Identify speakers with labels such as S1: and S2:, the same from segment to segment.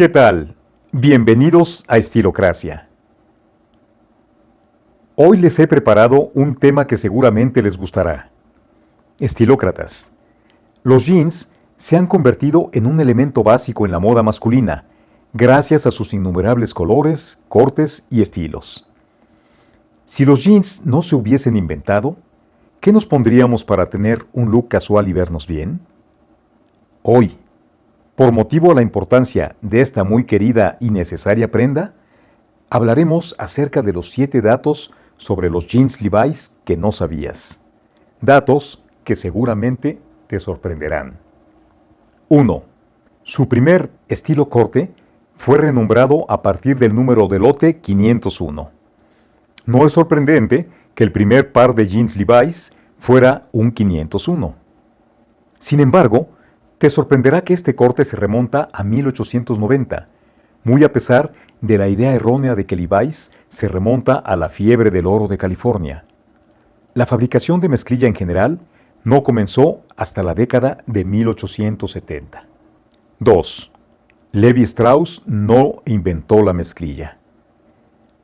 S1: ¿Qué tal? Bienvenidos a Estilocracia. Hoy les he preparado un tema que seguramente les gustará. Estilócratas. Los jeans se han convertido en un elemento básico en la moda masculina, gracias a sus innumerables colores, cortes y estilos. Si los jeans no se hubiesen inventado, ¿qué nos pondríamos para tener un look casual y vernos bien? Hoy, por motivo a la importancia de esta muy querida y necesaria prenda, hablaremos acerca de los 7 datos sobre los jeans Levi's que no sabías. Datos que seguramente te sorprenderán. 1. Su primer estilo corte fue renombrado a partir del número de lote 501. No es sorprendente que el primer par de jeans Levi's fuera un 501. Sin embargo, te sorprenderá que este corte se remonta a 1890, muy a pesar de la idea errónea de que Levi's se remonta a la fiebre del oro de California. La fabricación de mezclilla en general no comenzó hasta la década de 1870. 2. Levi Strauss no inventó la mezclilla.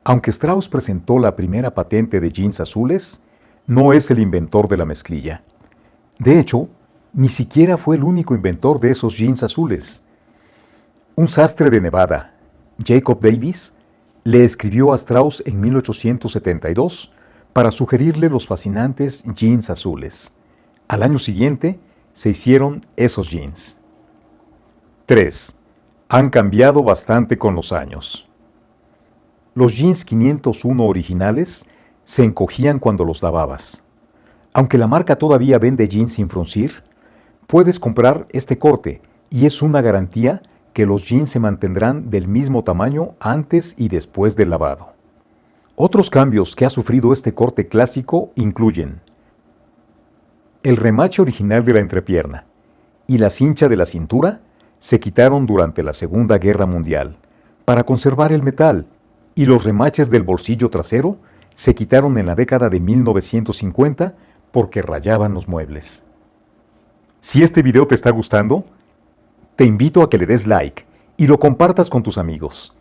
S1: Aunque Strauss presentó la primera patente de jeans azules, no es el inventor de la mezclilla. De hecho, ni siquiera fue el único inventor de esos jeans azules. Un sastre de Nevada, Jacob Davis, le escribió a Strauss en 1872 para sugerirle los fascinantes jeans azules. Al año siguiente se hicieron esos jeans. 3. Han cambiado bastante con los años. Los jeans 501 originales se encogían cuando los lavabas. Aunque la marca todavía vende jeans sin fruncir, Puedes comprar este corte y es una garantía que los jeans se mantendrán del mismo tamaño antes y después del lavado. Otros cambios que ha sufrido este corte clásico incluyen el remache original de la entrepierna y la cincha de la cintura se quitaron durante la Segunda Guerra Mundial para conservar el metal y los remaches del bolsillo trasero se quitaron en la década de 1950 porque rayaban los muebles. Si este video te está gustando, te invito a que le des like y lo compartas con tus amigos.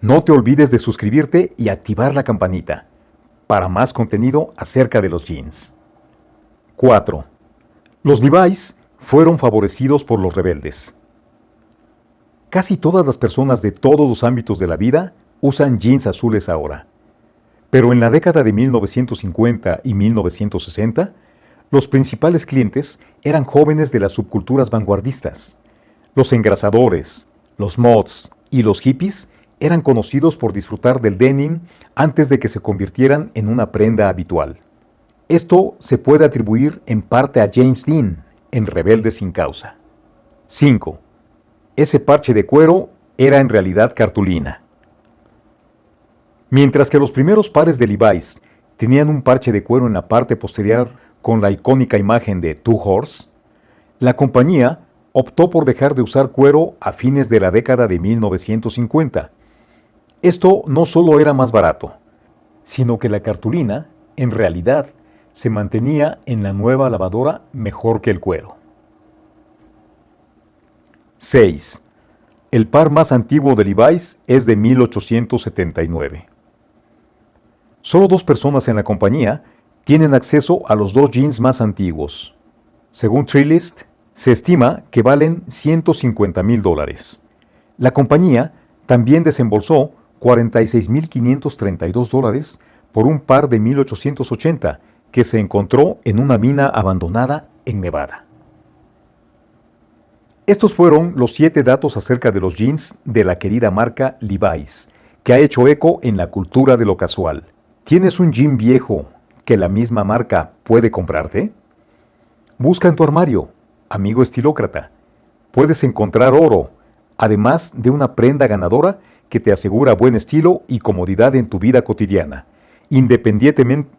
S1: No te olvides de suscribirte y activar la campanita para más contenido acerca de los jeans. 4. Los Levi's fueron favorecidos por los rebeldes. Casi todas las personas de todos los ámbitos de la vida usan jeans azules ahora. Pero en la década de 1950 y 1960, los principales clientes eran jóvenes de las subculturas vanguardistas. Los engrasadores, los mods y los hippies eran conocidos por disfrutar del denim antes de que se convirtieran en una prenda habitual. Esto se puede atribuir en parte a James Dean en Rebelde sin causa. 5. Ese parche de cuero era en realidad cartulina. Mientras que los primeros pares de Levi's tenían un parche de cuero en la parte posterior con la icónica imagen de Two Horse, la compañía optó por dejar de usar cuero a fines de la década de 1950. Esto no solo era más barato, sino que la cartulina, en realidad, se mantenía en la nueva lavadora mejor que el cuero. 6. El par más antiguo de Levi's es de 1879. Solo dos personas en la compañía tienen acceso a los dos jeans más antiguos. Según Treelist, se estima que valen 150 mil dólares. La compañía también desembolsó 46.532 dólares por un par de 1880 que se encontró en una mina abandonada en Nevada. Estos fueron los siete datos acerca de los jeans de la querida marca Levi's, que ha hecho eco en la cultura de lo casual. ¿Tienes un jean viejo que la misma marca puede comprarte? Busca en tu armario, amigo estilócrata. Puedes encontrar oro, además de una prenda ganadora que te asegura buen estilo y comodidad en tu vida cotidiana, independientemente,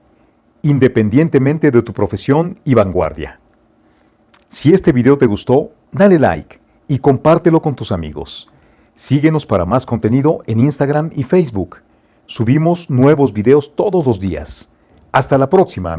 S1: independientemente de tu profesión y vanguardia. Si este video te gustó, dale like y compártelo con tus amigos. Síguenos para más contenido en Instagram y Facebook. Subimos nuevos videos todos los días. Hasta la próxima.